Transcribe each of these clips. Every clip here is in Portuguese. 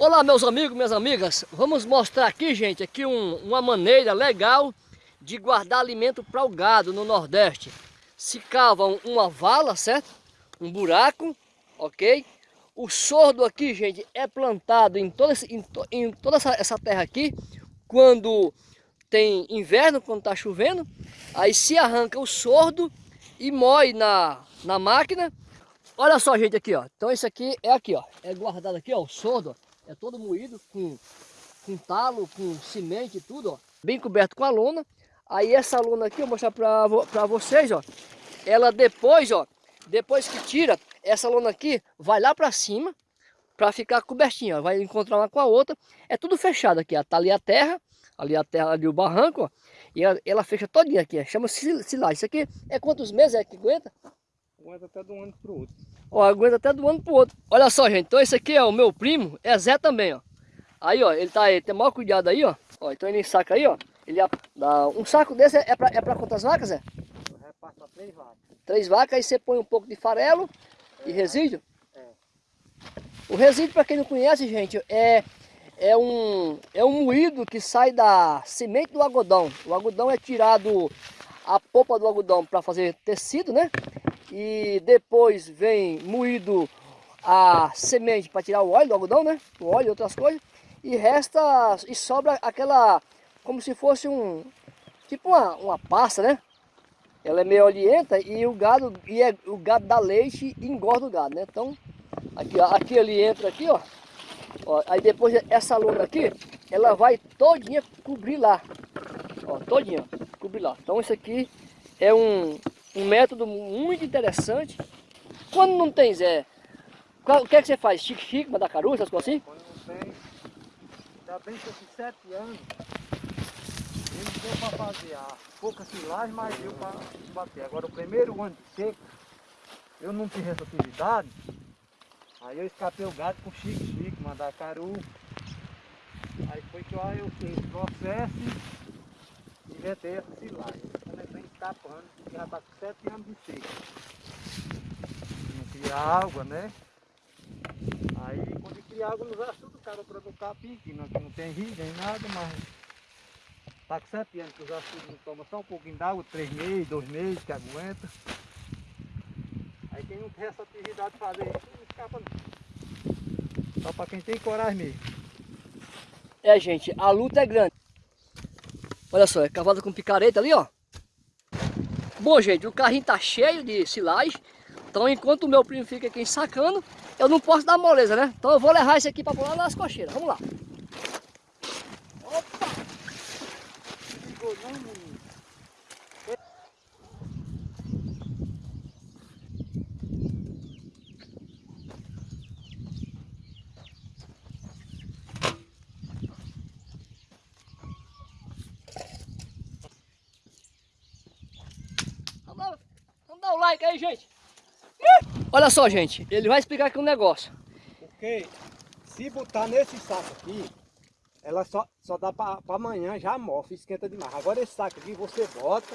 Olá meus amigos, minhas amigas, vamos mostrar aqui gente, aqui um, uma maneira legal de guardar alimento para o gado no Nordeste. Se cava uma vala, certo? Um buraco, ok? O sordo aqui, gente, é plantado em toda, esse, em, em toda essa, essa terra aqui, quando tem inverno, quando está chovendo, aí se arranca o sordo e moe na, na máquina. Olha só, gente, aqui, ó. Então esse aqui é aqui, ó. É guardado aqui, ó, o sordo, ó é todo moído com, com talo, com semente e tudo, ó. Bem coberto com a lona. Aí essa lona aqui, eu vou mostrar para vocês, ó. Ela depois, ó, depois que tira, essa lona aqui vai lá para cima para ficar cobertinha, ó. Vai encontrar uma com a outra. É tudo fechado aqui, ó. Tá ali a terra, ali a terra, ali o barranco, ó. E ela, ela fecha todinha aqui, chama-se silagem. Isso aqui é quantos meses é que aguenta? Aguenta até de um ano para o outro. Ó, aguenta até do ano pro outro. Olha só, gente. Então esse aqui é o meu primo, é Zé também, ó. Aí, ó, ele tá aí, tem maior cuidado aí, ó. Ó, então ele saca aí, ó. Ele dá um saco desse é pra, é pra quantas vacas, Zé? Eu repasso pra três vacas. Três vacas, aí você põe um pouco de farelo é, e resíduo. É. O resíduo, para quem não conhece, gente, é, é, um, é um moído que sai da semente do algodão. O algodão é tirado a polpa do algodão para fazer tecido, né? E depois vem moído a semente para tirar o óleo do algodão, né? O óleo e outras coisas. E resta, e sobra aquela, como se fosse um, tipo uma, uma pasta, né? Ela é meio olienta e o gado, e é, o gado dá leite e engorda o gado, né? Então, aqui, aqui ele entra aqui, ó. ó. Aí depois essa lona aqui, ela vai todinha cobrir lá. Ó, todinha, cobrir lá. Então isso aqui é um, um método muito interessante. Quando não tem Zé, o que é que você faz? Chique-chique, mandacaru, essas coisas assim? Quando não tem, ainda bem que eu fiz sete anos, ele deu para fazer a pouca silagem, mas deu para bater. Agora o primeiro ano de seco, eu não tive essa atividade, aí eu escapei o gado com chique-chique, mandacaru. Aí foi que eu fiz o processo e inventei essa silagem escapando, já está com sete anos de seca. Não cria água, né? Aí quando cria água nos açudes, o cara para o capim, que não, não tem rio nem nada, mas está com sete anos que os açudes não tomam só um pouquinho d'água, três meses, dois meses que aguenta. Aí quem não tem essa atividade de fazer isso, não escapa não. Só para quem tem coragem mesmo. É gente, a luta é grande. Olha só, é cavalo com picareta ali, ó. Bom, gente, o carrinho tá cheio de silagem. Então, enquanto o meu primo fica aqui sacando, eu não posso dar moleza, né? Então, eu vou levar esse aqui para pular nas cocheiras. Vamos lá. Opa! Dá o like aí, gente. Olha só, gente. Ele vai explicar aqui um negócio. Porque se botar nesse saco aqui, ela só, só dá para amanhã, já mofa, esquenta demais. Agora esse saco aqui você bota,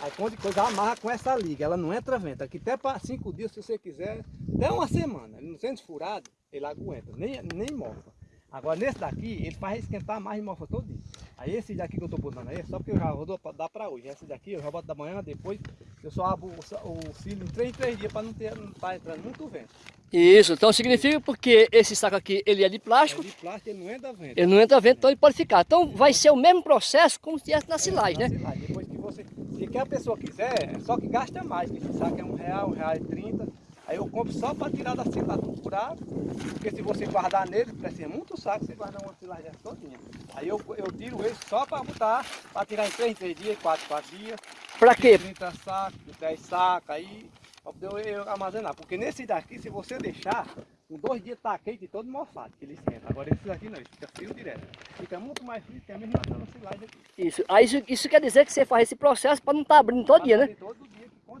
aí quando coisa amarra com essa liga, ela não entra vento. Aqui até para cinco dias, se você quiser, até uma semana, ele não sendo furado, ele aguenta, nem, nem mofa. Agora nesse daqui, ele faz esquentar mais e mofa todo dia. Aí esse daqui que eu tô botando aí, só porque eu já vou dar para hoje. Esse daqui eu já boto da manhã, depois eu só abro o, o cílio em 3 em 3 dias para não ter não tá entrando muito vento. Isso, então significa porque esse saco aqui ele é de plástico. É de plástico, ele não entra vento. Ele não entra vento, então ele pode ficar. Então vai ser o mesmo processo como se estivesse na silagem, é, na né? Silagem. Depois que você, se que a pessoa quiser, é só que gasta mais, que esse saco é um real, um real e trinta. Aí eu compro só para tirar da silagem furado, porque se você guardar nele, precisa muito saco, você guarda uma silagem todinha. Aí eu, eu tiro ele só para botar, para tirar em 3, 3 dias, 4, 4 dias. Para quê? 30 sacos, 10 sacos, aí para poder eu armazenar. Porque nesse daqui, se você deixar, com dois dias tá quente todo mofado, que ele esquenta. Agora esse daqui não, ele fica frio direto. Fica muito mais frio que a mesma silagem aqui. Isso. Aí isso, isso quer dizer que você faz esse processo para não estar tá abrindo todo dia, né? Todo dia,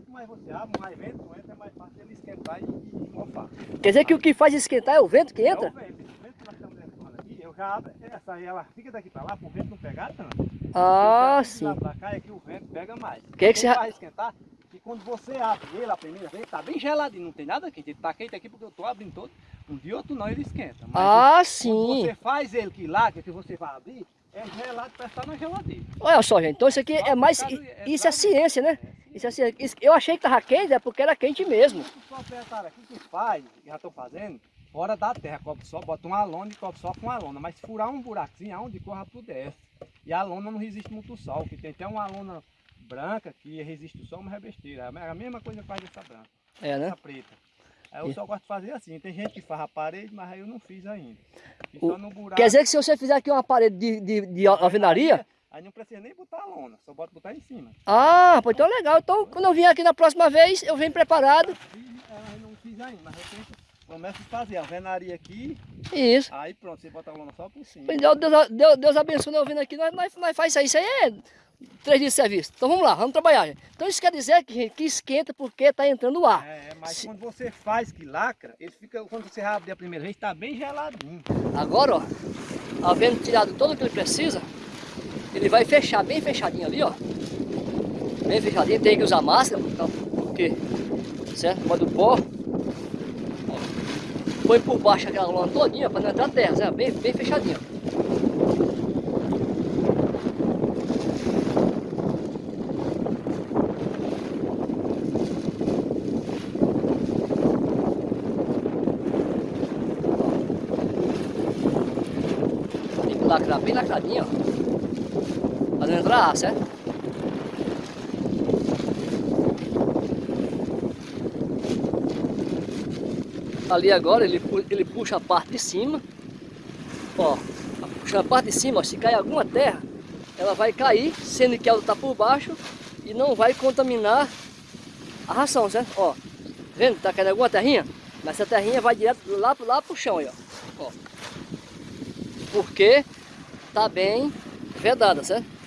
quanto mais você abre, mais vento entra, é mais fácil ele esquentar e, e mofar. Quer dizer que o que faz esquentar é o vento que entra? É o vento. O vento que nós estamos levando aqui, eu já abro, essa aí ela fica daqui para lá, para o vento não pegar tanto. Ah, sim. Pra cá é que o vento pega mais. Que é que você... vai esquentar, e quando você abre ele a primeira vez, tá bem geladinho, não tem nada quente. Ele tá quente aqui porque eu tô abrindo todo. Um dia outro não, ele esquenta. Mas Ah, quando sim. você faz ele que lá, que você vai abrir, é gelado para estar na geladeira. Olha só, gente. Então isso aqui é mais... Isso é ciência, né? Isso é ciência. Isso- Eu achei que tava quente, é porque era quente mesmo. Aqui que faz, já estão fazendo, fora da terra, cobre só, bota uma lona e cobre só com a lona. Mas furar um buraquinho, aonde corra desce. E a lona não resiste muito ao sol, que tem até uma lona branca que resiste o sol, mas é besteira. É a mesma coisa que faz essa branca, É, né? essa preta. Aí eu E- só gosto de fazer assim. Tem gente que faz a parede, mas aí eu não fiz ainda. O- só no buraco. Quer dizer que se você fizer aqui uma parede de, de, de alvenaria... Aí não precisa nem botar a lona, só bota botar em cima. Ah, pô, então é legal. Então quando eu vier aqui na próxima vez, eu venho preparado. Fiz, ela não fiz ainda, mas eu penso, começo a fazer a alvenaria aqui, Isso. aí pronto, você bota a lona só por cima. Deus, Deus, Deus, abençoe nós vindo aqui, nós, nós, nós faz isso aí. Isso aí é três dias de serviço. Então vamos lá, vamos trabalhar. Gente. Então isso quer dizer que, que esquenta porque está entrando ar. É, mas Se- quando você faz que lacra, ele fica, quando você abre a primeira vez, tá bem geladinho. Agora, ó, havendo tirado tudo o que ele precisa, ele vai fechar bem fechadinho ali, ó. Bem fechadinho, tem que usar máscara, porque, certo? Pode do pó. Ó. Põe por baixo aquela lona todinha para não entrar terra, certo? Bem, bem fechadinho. Que lacrar bem lacradinho, ó. Ar, certo? Ali agora ele, ele puxa a parte de cima. Ó, puxando a parte de cima, ó, se cair alguma terra, ela vai cair, sendo que ela está por baixo e não vai contaminar a ração, certo? Ó, vendo? Tá caindo alguma terrinha? Mas essa terrinha vai direto lá, lá pro chão aí, ó. ó. Porque tá bem vedada, certo?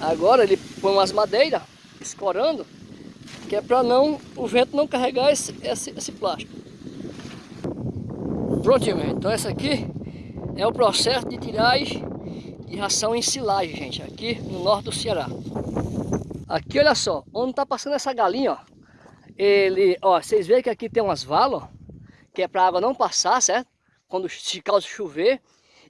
Agora ele põe umas madeiras escorando, que é para não o vento não carregar esse, esse, esse plástico. Prontinho. Então essa aqui é o processo de tiragem de ração em silagem, gente, aqui no norte do Ceará. Aqui, olha só, onde tá passando essa galinha, ó. Ele, ó, vocês veem que aqui tem umas valas, que é para a água não passar, certo? Quando se causa chover.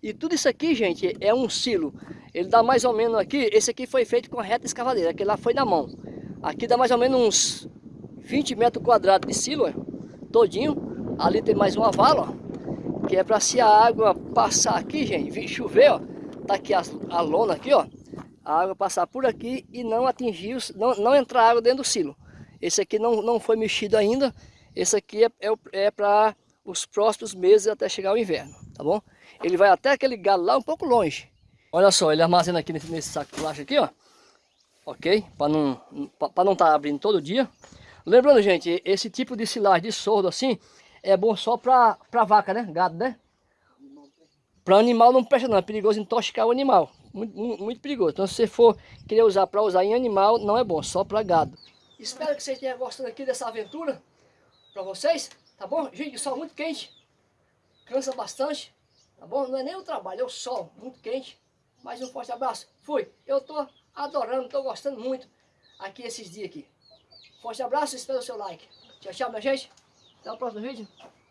E tudo isso aqui, gente, é um silo. Ele dá mais ou menos aqui, esse aqui foi feito com a reta escavadeira, aquele lá foi na mão. Aqui dá mais ou menos uns 20 metros quadrados de silo, ó, todinho. Ali tem mais uma vala, ó, que é para se a água passar aqui, gente, vir chover, ó. Tá aqui a, a lona aqui, ó. A água passar por aqui e não atingir, os, não, não entrar água dentro do silo. Esse aqui não, não foi mexido ainda. Esse aqui é, é, é para os próximos meses até chegar o inverno, tá bom? Ele vai até aquele galho lá um pouco longe. Olha só, ele armazena aqui nesse, nesse saco de plástico aqui, ó. Ok? Para não para não estar abrindo todo dia. Lembrando, gente, esse tipo de silagem de sordo assim é bom só para para vaca, né? Gado, né? Para animal não presta não, é perigoso intoxicar o animal. Muito, muito, perigoso. Então se você for querer usar para usar em animal, não é bom, só para gado. Espero que vocês tenham gostado aqui dessa aventura para vocês, tá bom? Gente, o sol muito quente, cansa bastante, tá bom? Não é nem o trabalho, é o sol, muito quente. Mais um forte abraço. Fui. Eu tô adorando, tô gostando muito aqui esses dias aqui. Forte abraço, espero o seu like. Tchau, tchau, minha gente. Até o próximo vídeo.